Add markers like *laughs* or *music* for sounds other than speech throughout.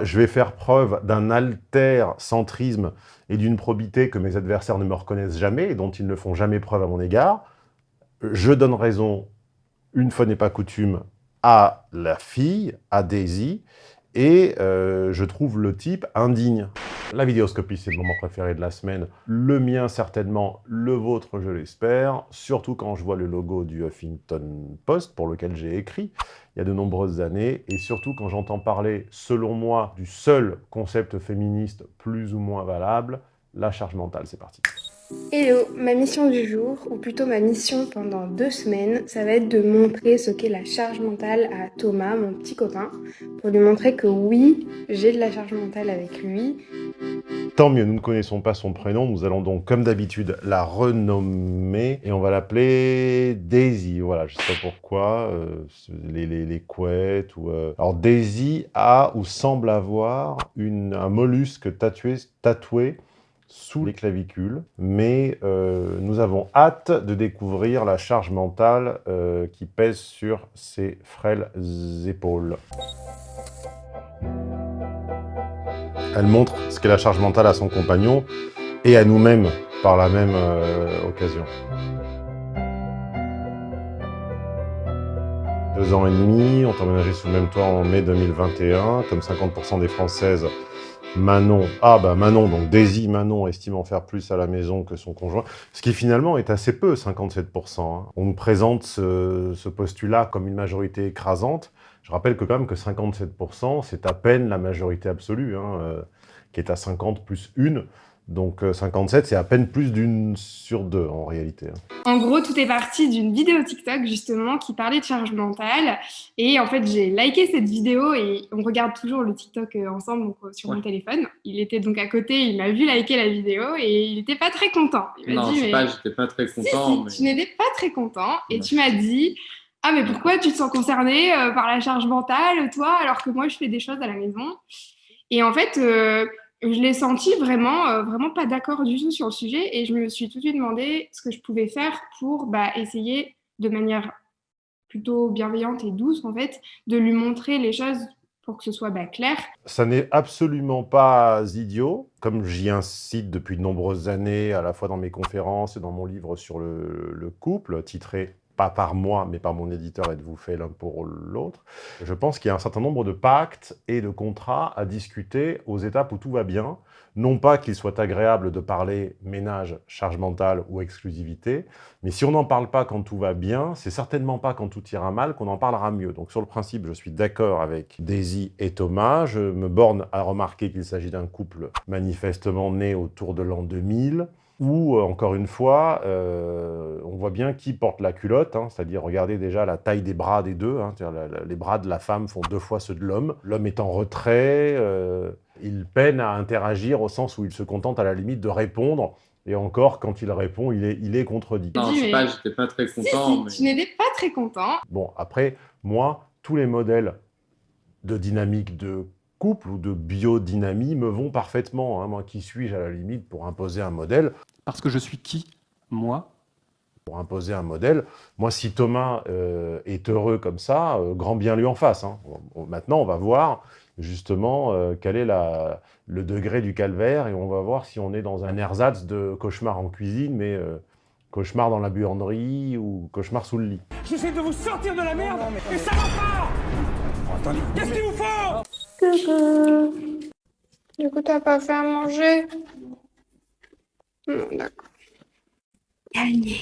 Je vais faire preuve d'un alter-centrisme et d'une probité que mes adversaires ne me reconnaissent jamais et dont ils ne font jamais preuve à mon égard. Je donne raison, une fois n'est pas coutume, à la fille, à Daisy, et euh, je trouve le type indigne. La vidéoscopie, c'est le moment préféré de la semaine. Le mien, certainement. Le vôtre, je l'espère. Surtout quand je vois le logo du Huffington Post, pour lequel j'ai écrit il y a de nombreuses années. Et surtout quand j'entends parler, selon moi, du seul concept féministe plus ou moins valable, la charge mentale. C'est parti. Hello, ma mission du jour, ou plutôt ma mission pendant deux semaines, ça va être de montrer ce qu'est la charge mentale à Thomas, mon petit copain, pour lui montrer que oui, j'ai de la charge mentale avec lui. Tant mieux, nous ne connaissons pas son prénom, nous allons donc, comme d'habitude, la renommer, et on va l'appeler Daisy, voilà, je sais pas pourquoi, euh, les, les, couettes, ou... Euh, alors Daisy a, ou semble avoir, une, un mollusque tatoué, tatoué sous les clavicules, mais euh, nous avons hâte de découvrir la charge mentale euh, qui pèse sur ses frêles épaules. Elle montre ce qu'est la charge mentale à son compagnon et à nous-mêmes par la même euh, occasion. Deux ans et demi, on est emménagé sous le même toit en mai 2021, comme 50% des Françaises Manon, ah bah Manon, donc Daisy Manon estime en faire plus à la maison que son conjoint, ce qui finalement est assez peu, 57%. Hein. On nous présente ce, postulat comme une majorité écrasante. Je rappelle que quand même que 57%, c'est à peine la majorité absolue, hein, euh, qui est à 50 plus 1. Donc 57, euh, c'est à peine plus d'une sur deux en réalité. Hein. En gros, tout est parti d'une vidéo TikTok justement qui parlait de charge mentale. Et en fait, j'ai liké cette vidéo et on regarde toujours le TikTok euh, ensemble donc, euh, sur mon téléphone. Il était donc à côté, il m'a vu liker la vidéo et il n'était pas très content. Il non, dit, mais... pas, j'étais pas très content. Tu n'étais pas très content et tu m'as dit ah mais pourquoi tu te sens concerné par la charge mentale, toi, alors que moi je fais des choses à la maison? Et en fait, je l'ai senti vraiment, euh, vraiment pas d'accord du tout sur le sujet et je me suis tout de suite demandé ce que je pouvais faire pour bah, essayer de manière plutôt bienveillante et douce en fait, de lui montrer les choses pour que ce soit bah, clair. Ça n'est absolument pas idiot, comme j'y incite depuis de nombreuses années, à la fois dans mes conférences et dans mon livre sur le, le couple, titré pas par moi, mais par mon éditeur, êtes-vous fait l'un pour l'autre. Je pense qu'il y a un certain nombre de pactes et de contrats à discuter aux étapes où tout va bien. Non pas qu'il soit agréable de parler ménage, charge mentale ou exclusivité, mais si on n'en parle pas quand tout va bien, c'est certainement pas quand tout ira mal qu'on en parlera mieux. Donc sur le principe, je suis d'accord avec Daisy et Thomas. Je me borne à remarquer qu'il s'agit d'un couple manifestement né autour de l'an 2000, où, euh, encore une fois, euh, on voit bien qui porte la culotte, hein, c'est-à-dire, regardez déjà la taille des bras des deux, hein, les bras de la femme font deux fois ceux de l'homme. L'homme est en retrait, euh, il peine à interagir au sens où il se contente à la limite de répondre, et encore, quand il répond, il est, il est contredit. Non, je sais pas, j'étais pas très content. Si, Tu n'étais pas très content. Bon, après, moi, tous les modèles de dynamique de couple ou de biodynamie me vont parfaitement. Hein. Moi, qui suis-je à la limite pour imposer un modèle? Parce que je suis qui Moi? Pour imposer un modèle. Moi, si Thomas euh, est heureux comme ça, euh, grand bien lui en face. Hein. Maintenant, on va voir justement euh, quel est la, le degré du calvaire et on va voir si on est dans un ersatz de cauchemar en cuisine, mais cauchemar dans la buanderie ou cauchemar sous le lit. J'essaie de vous sortir de la merde et ça va pas Qu'est-ce qu'il vous faut? Coucou. Du coup, t'as pas fait à manger? Non, d'accord. Gagné.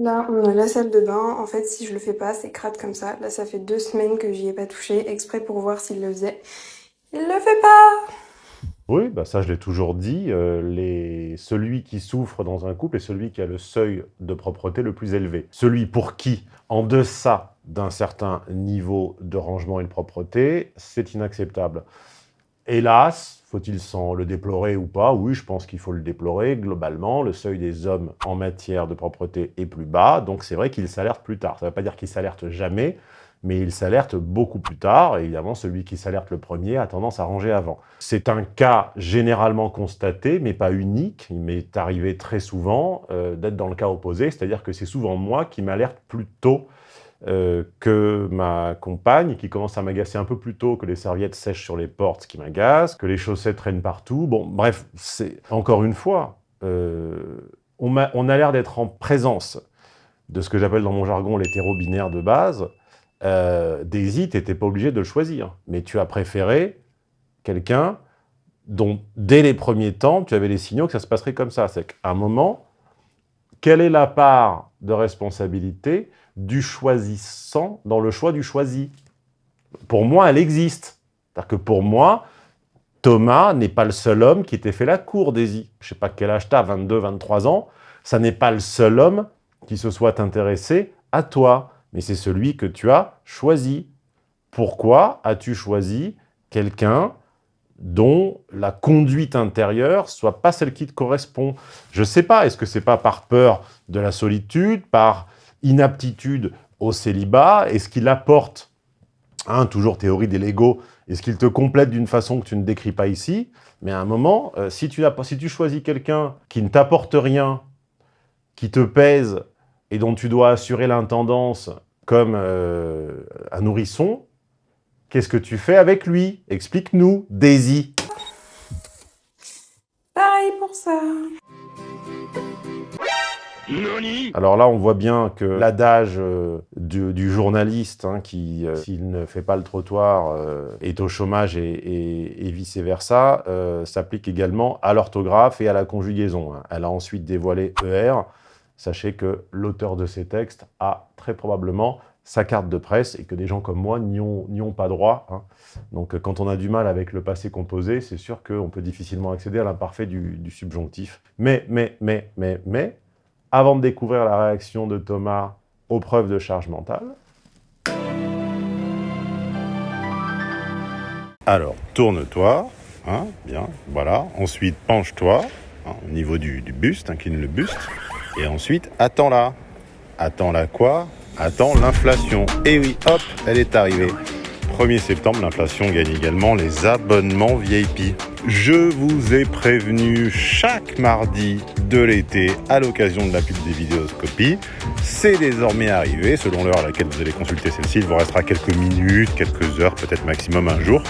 Là, on a la salle de bain. En fait, si je le fais pas, c'est crade comme ça. Là, ça fait deux semaines que j'y ai pas touché, exprès pour voir s'il le faisait. Il le fait pas oui, bah ça je l'ai toujours dit, euh, les... celui qui souffre dans un couple est celui qui a le seuil de propreté le plus élevé. Celui pour qui, en deçà d'un certain niveau de rangement et de propreté, c'est inacceptable. Hélas, faut-il s'en le déplorer ou pas? Oui, je pense qu'il faut le déplorer. Globalement, le seuil des hommes en matière de propreté est plus bas, donc c'est vrai qu'il s'alerte plus tard. Ça ne veut pas dire qu'il s'alerte jamais, mais il s'alerte beaucoup plus tard, évidemment, celui qui s'alerte le premier a tendance à ranger avant. C'est un cas généralement constaté, mais pas unique. Il m'est arrivé très souvent euh, d'être dans le cas opposé, c'est-à-dire que c'est souvent moi qui m'alerte plus tôt euh, que ma compagne, qui commence à m'agacer un peu plus tôt, que les serviettes sèchent sur les portes, ce qui m'agace, que les chaussettes traînent partout. Bon, bref, c'est encore une fois, euh, on, a, l'air d'être en présence de ce que j'appelle dans mon jargon l'hétéro-binaire de base. Euh, Daisy, tu n'étais pas obligé de le choisir, mais tu as préféré quelqu'un dont, dès les premiers temps, tu avais les signaux que ça se passerait comme ça. C'est qu'à un moment, quelle est la part de responsabilité du choisissant dans le choix du choisi? Pour moi, elle existe. C'est-à-dire que pour moi, Thomas n'est pas le seul homme qui t'ait fait la cour, Daisy. Je ne sais pas quel âge tu as, 22, 23 ans. Ça n'est pas le seul homme qui se soit intéressé à toi, mais c'est celui que tu as choisi. Pourquoi as-tu choisi quelqu'un dont la conduite intérieure soit pas celle qui te correspond. Je sais pas, est-ce que c'est pas par peur de la solitude, par inaptitude au célibat? Est-ce qu'il apporte, hein, toujours théorie des Legos, est-ce qu'il te complète d'une façon que tu ne décris pas ici? Mais à un moment, euh, si, tu si tu choisis quelqu'un qui ne t'apporte rien, qui te pèse et dont tu dois assurer l'intendance comme euh, un nourrisson, qu'est-ce que tu fais avec lui? Explique-nous, Daisy. Pareil pour ça. Alors là, on voit bien que l'adage euh, du, journaliste hein, qui, euh, s'il ne fait pas le trottoir, euh, est au chômage et, vice-versa, s'applique également à l'orthographe et à la conjugaison. Hein. Elle a ensuite dévoilé ER. Sachez que l'auteur de ces textes a très probablement sa carte de presse et que des gens comme moi n'y ont, pas droit. Hein. Donc quand on a du mal avec le passé composé, c'est sûr qu'on peut difficilement accéder à l'imparfait du, du subjonctif. Mais, mais, mais, mais, mais, avant de découvrir la réaction de Thomas aux preuves de charge mentale. Alors, tourne-toi, hein, bien, voilà. Ensuite, penche-toi, hein, au niveau du, buste, incline le buste. Et ensuite, attends-la. Attends-la quoi? Attends l'inflation. Et oui, hop, elle est arrivée. 1er septembre, l'inflation gagne également les abonnements VIP. Je vous ai prévenu chaque mardi de l'été à l'occasion de la pub des vidéoscopies. C'est désormais arrivé, selon l'heure à laquelle vous allez consulter celle-ci, il vous restera quelques minutes, quelques heures, peut-être maximum un jour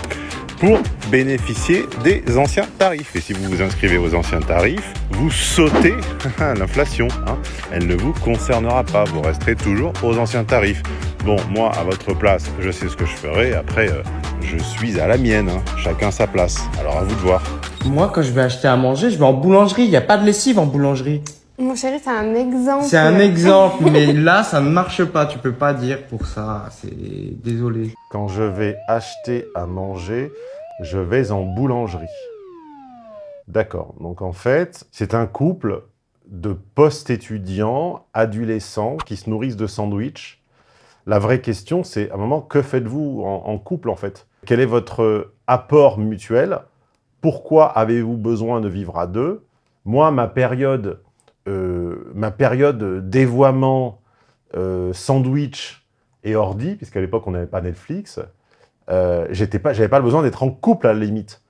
pour bénéficier des anciens tarifs. Et si vous vous inscrivez aux anciens tarifs, vous sautez *laughs* l'inflation. Hein. Elle ne vous concernera pas, vous resterez toujours aux anciens tarifs. Bon, moi, à votre place, je sais ce que je ferai. Après, euh, je suis à la mienne. Hein. Chacun sa place. Alors, à vous de voir. Moi, quand je vais acheter à manger, je vais en boulangerie. Il n'y a pas de lessive en boulangerie. Mon chéri, c'est un exemple. C'est un exemple, mais là, ça ne marche pas. Tu peux pas dire pour ça. C'est désolé. Quand je vais acheter à manger, je vais en boulangerie. D'accord. Donc en fait, c'est un couple de post-étudiants, adolescents, qui se nourrissent de sandwichs. La vraie question, c'est à un moment, que faites-vous en, couple en fait? Quel est votre apport mutuel? Pourquoi avez-vous besoin de vivre à deux? Moi, ma période ma période dévoiement euh, sandwich et ordi, puisqu'à l'époque on n'avait pas Netflix, euh, j'avais pas, pas le besoin d'être en couple à la limite.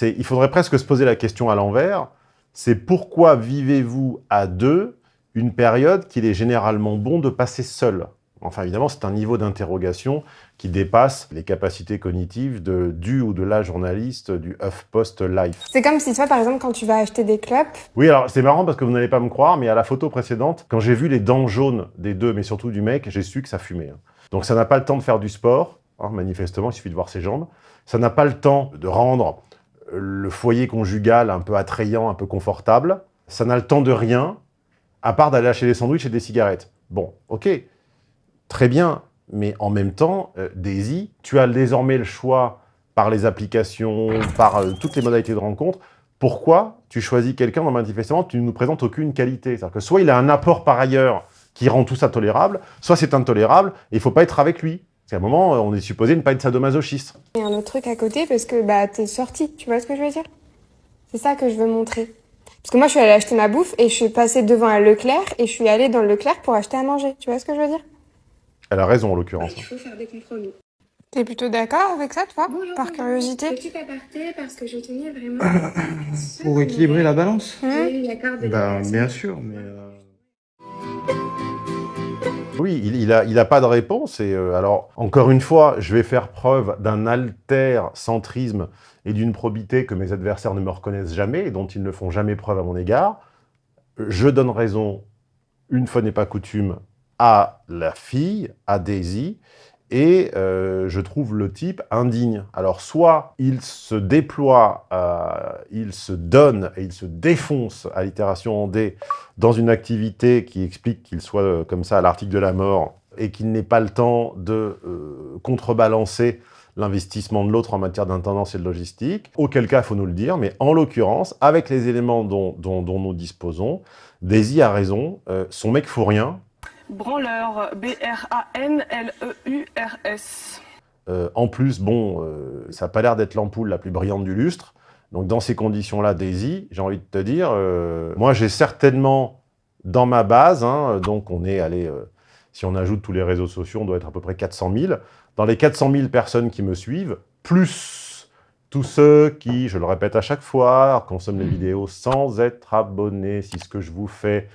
Il faudrait presque se poser la question à l'envers, c'est pourquoi vivez-vous à deux une période qu'il est généralement bon de passer seul? Enfin, évidemment, c'est un niveau d'interrogation qui dépasse les capacités cognitives de, du ou de la journaliste du HuffPost Life. C'est comme si toi, par exemple, quand tu vas acheter des clopes... Oui, alors c'est marrant parce que vous n'allez pas me croire, mais à la photo précédente, quand j'ai vu les dents jaunes des deux, mais surtout du mec, j'ai su que ça fumait. Hein. Donc ça n'a pas le temps de faire du sport, hein, manifestement, il suffit de voir ses jambes. Ça n'a pas le temps de rendre le foyer conjugal un peu attrayant, un peu confortable. Ça n'a le temps de rien, à part d'aller acheter des sandwichs et des cigarettes. Bon, ok, très bien, mais en même temps, euh, Daisy, tu as désormais le choix par les applications, par euh, toutes les modalités de rencontre. Pourquoi tu choisis quelqu'un dont manifestement tu ne nous présentes aucune qualité? C'est-à-dire que soit il a un apport par ailleurs qui rend tout ça tolérable, soit c'est intolérable et il ne faut pas être avec lui. Parce qu'à un moment, on est supposé ne pas être sadomasochiste. Il y a un autre truc à côté parce que bah, es sorti, tu vois ce que je veux dire? C'est ça que je veux montrer. Parce que moi, je suis allée acheter ma bouffe et je suis passée devant un Leclerc et je suis allée dans le Leclerc pour acheter à manger. Tu vois ce que je veux dire? Elle a raison en l'occurrence. Il faut faire des compromis. T'es plutôt d'accord avec ça, toi Par curiosité Petit aparté, parce que je tenais vraiment... *coughs* Pour équilibrer la balance Oui, l'accord de Bah, bien sûr, mais... Euh... Oui, il n'a il a pas de réponse. Et euh, alors, encore une fois, je vais faire preuve d'un alter-centrisme et d'une probité que mes adversaires ne me reconnaissent jamais et dont ils ne font jamais preuve à mon égard. Je donne raison, une fois n'est pas coutume, à la fille, à Daisy, et euh, je trouve le type indigne. Alors, soit il se déploie, euh, il se donne et il se défonce à l'itération en D dans une activité qui explique qu'il soit euh, comme ça à l'article de la mort et qu'il n'ait pas le temps de contrebalancer l'investissement de l'autre en matière d'intendance et de logistique, auquel cas, il faut nous le dire, mais en l'occurrence, avec les éléments dont, nous disposons, Daisy a raison, son mec faut rien, Branleur, B-R-A-N-L-E-U-R-S. Euh, en plus, bon, euh, ça n'a pas l'air d'être l'ampoule la plus brillante du lustre. Donc dans ces conditions-là, Daisy, j'ai envie de te dire, euh, moi j'ai certainement dans ma base, hein, donc on est allé, si on ajoute tous les réseaux sociaux, on doit être à peu près 400 000. Dans les 400 000 personnes qui me suivent, plus tous ceux qui, je le répète à chaque fois, consomment les vidéos sans être abonnés, si ce que je vous fais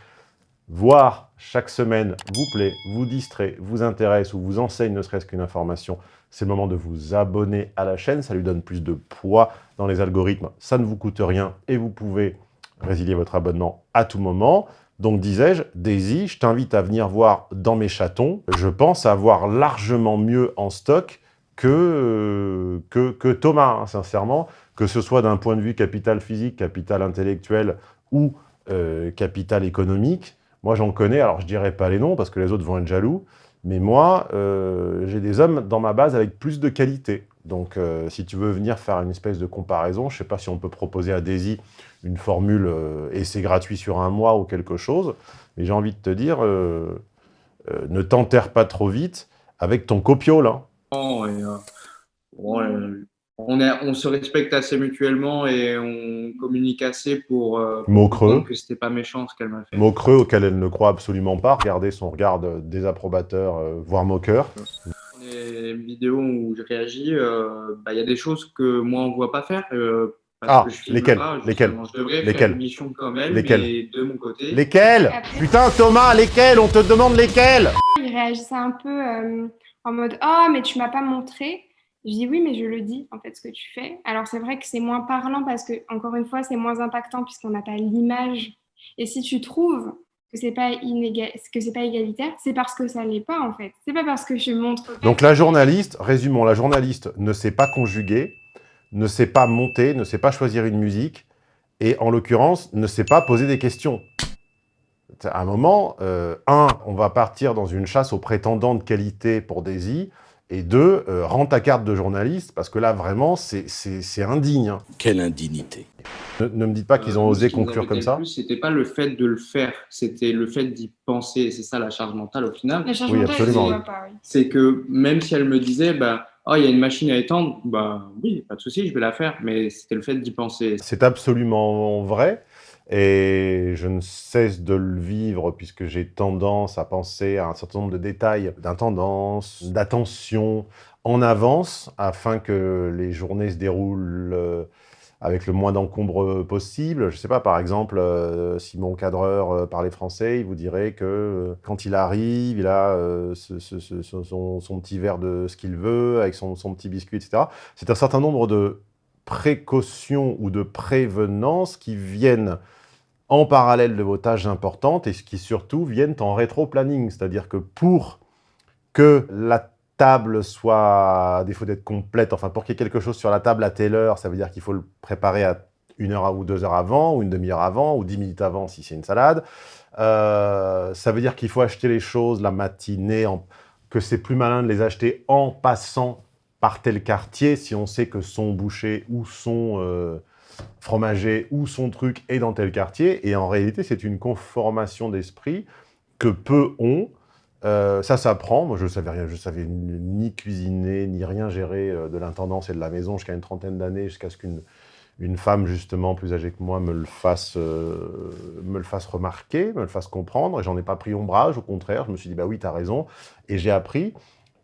voir chaque semaine vous plaît, vous distrait, vous intéresse ou vous enseigne ne serait-ce qu'une information, c'est le moment de vous abonner à la chaîne. Ça lui donne plus de poids dans les algorithmes. Ça ne vous coûte rien et vous pouvez résilier votre abonnement à tout moment. Donc, disais-je, Daisy, je t'invite à venir voir dans mes chatons. Je pense avoir largement mieux en stock que, que, que Thomas, hein, sincèrement, que ce soit d'un point de vue capital physique, capital intellectuel ou euh, capital économique. Moi, j'en connais, alors je dirais pas les noms parce que les autres vont être jaloux, mais moi, euh, j'ai des hommes dans ma base avec plus de qualité. Donc, euh, si tu veux venir faire une espèce de comparaison, je ne sais pas si on peut proposer à Daisy une formule euh, et c'est gratuit sur un mois ou quelque chose, mais j'ai envie de te dire, ne t'enterre pas trop vite avec ton copio, là. Oh, on, on, se respecte assez mutuellement et on communique assez pour, euh, Mot creux. que c'était pas méchant ce qu'elle m'a fait. Mot creux auquel elle ne croit absolument pas. Regardez son regard désapprobateur, euh, voire moqueur. Les vidéos où je réagis, euh, bah, il y a des choses que moi on ne voit pas faire. ah, lesquelles Lesquelles Je devrais lesquelles faire une mission comme elle, lesquelles mais de mon côté. Lesquelles Putain, Thomas, lesquelles On te demande lesquelles Il réagissait un peu en mode « Ah, oh, mais tu m'as pas montré ». Je dis oui, mais je le dis, en fait, ce que tu fais. Alors, c'est vrai que c'est moins parlant parce que, encore une fois, c'est moins impactant puisqu'on n'a pas l'image. Et si tu trouves que c'est pas que c'est pas égalitaire, c'est parce que ça l'est pas, en fait. C'est pas parce que je montre... Donc, la journaliste, résumons, la journaliste ne sait pas conjuguer, ne sait pas monter, ne sait pas choisir une musique, et en l'occurrence, ne sait pas poser des questions. À un moment, euh, un, on va partir dans une chasse aux prétendants de qualité pour Daisy, et deux, euh, rends ta carte de journaliste, parce que là, vraiment, c'est indigne. Hein. Quelle indignité. Ne, me dites pas qu'ils ont euh, osé conclure comme ça. C'était pas le fait de le faire, c'était le fait d'y penser. C'est ça la charge mentale au final. La charge oui, absolument. C'est que même si elle me disait, bah, oh, il y a une machine à étendre, bah oui, pas de souci, je vais la faire. Mais c'était le fait d'y penser. C'est absolument vrai. Et je ne cesse de le vivre puisque j'ai tendance à penser à un certain nombre de détails d'intendance, d'attention en avance afin que les journées se déroulent euh, avec le moins d'encombre possible. Je ne sais pas, par exemple, euh, si mon cadreur euh, parlait français, il vous dirait que quand il arrive, il a son, petit verre de ce qu'il veut, avec son, son petit biscuit, etc. C'est un certain nombre de précautions ou de prévenances qui viennent en parallèle de vos tâches importantes et ce qui surtout viennent en rétro-planning. C'est-à-dire que pour que la table soit, à défaut d'être complète, enfin pour qu'il y ait quelque chose sur la table à telle heure, ça veut dire qu'il faut le préparer à une heure ou deux heures avant, ou une demi-heure avant, ou dix minutes avant si c'est une salade. Euh, ça veut dire qu'il faut acheter les choses la matinée, que c'est plus malin de les acheter en passant par tel quartier si on sait que son boucher ou son... Euh, fromager ou son truc est dans tel quartier. Et en réalité, c'est une conformation d'esprit que peu ont. Euh, ça s'apprend. Moi, je ne savais rien. Je savais ni cuisiner, ni rien gérer euh, de l'intendance et de la maison jusqu'à une trentaine d'années, jusqu'à ce qu'une une femme, justement, plus âgée que moi, me le fasse, euh, me le fasse remarquer, me le fasse comprendre. Et j'en ai pas pris ombrage, au contraire. Je me suis dit, bah oui, tu as raison. Et j'ai appris.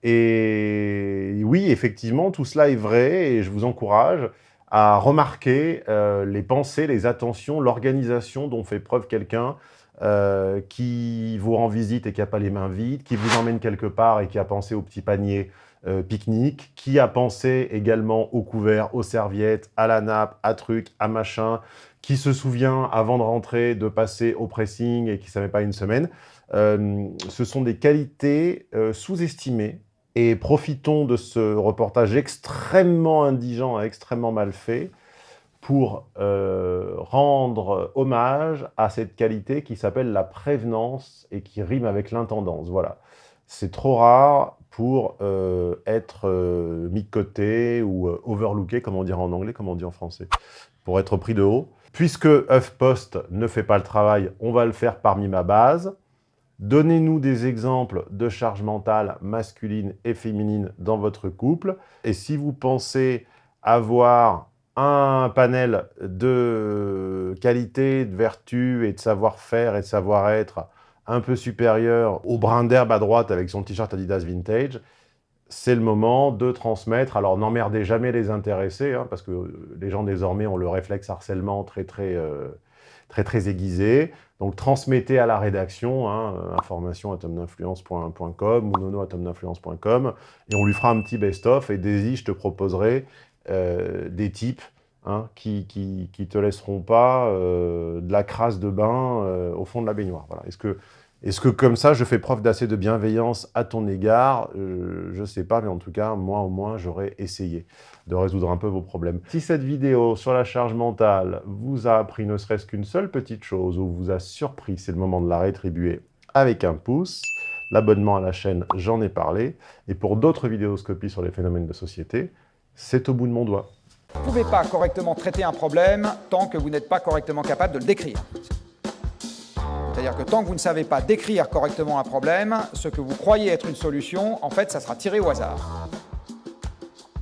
Et oui, effectivement, tout cela est vrai et je vous encourage à remarquer euh, les pensées, les attentions, l'organisation dont fait preuve quelqu'un euh, qui vous rend visite et qui n'a pas les mains vides, qui vous emmène quelque part et qui a pensé au petit panier euh, pique-nique, qui a pensé également au couvert, aux serviettes, à la nappe, à truc, à machin, qui se souvient avant de rentrer de passer au pressing et qui ne savait pas une semaine. Ce sont des qualités sous-estimées et profitons de ce reportage extrêmement indigent et extrêmement mal fait pour euh, rendre hommage à cette qualité qui s'appelle la prévenance et qui rime avec l'intendance. Voilà. C'est trop rare pour euh, être euh, mis de côté ou overlooké, comme on dirait en anglais, comme on dit en français, pour être pris de haut. Puisque HuffPost ne fait pas le travail, on va le faire parmi ma base. Donnez-nous des exemples de charge mentale masculine et féminine dans votre couple. Et si vous pensez avoir un panel de qualité, de vertu et de savoir-faire et de savoir-être un peu supérieur au brin d'herbe à droite avec son t-shirt Adidas Vintage, c'est le moment de transmettre. Alors, n'emmerdez jamais les intéressés, hein, parce que les gens désormais ont le réflexe harcèlement très, très, euh, très, très aiguisé. Donc, transmettez à la rédaction, hein, euh, information ou nono et on lui fera un petit best-of. Et Daisy, je te proposerai euh, des types hein, qui, qui, te laisseront pas de la crasse de bain au fond de la baignoire. Voilà. Est-ce que, est que comme ça, je fais preuve d'assez de bienveillance à ton égard? Je ne sais pas, mais en tout cas, moi au moins, j'aurais essayé de résoudre un peu vos problèmes. Si cette vidéo sur la charge mentale vous a appris ne serait-ce qu'une seule petite chose ou vous a surpris, c'est le moment de la rétribuer avec un pouce. L'abonnement à la chaîne, j'en ai parlé. Et pour d'autres vidéoscopies sur les phénomènes de société, c'est au bout de mon doigt. Vous ne pouvez pas correctement traiter un problème tant que vous n'êtes pas correctement capable de le décrire. C'est-à-dire que tant que vous ne savez pas décrire correctement un problème, ce que vous croyez être une solution, en fait, ça sera tiré au hasard.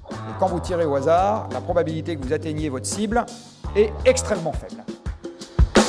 Et quand vous tirez au hasard, la probabilité que vous atteigniez votre cible est extrêmement faible.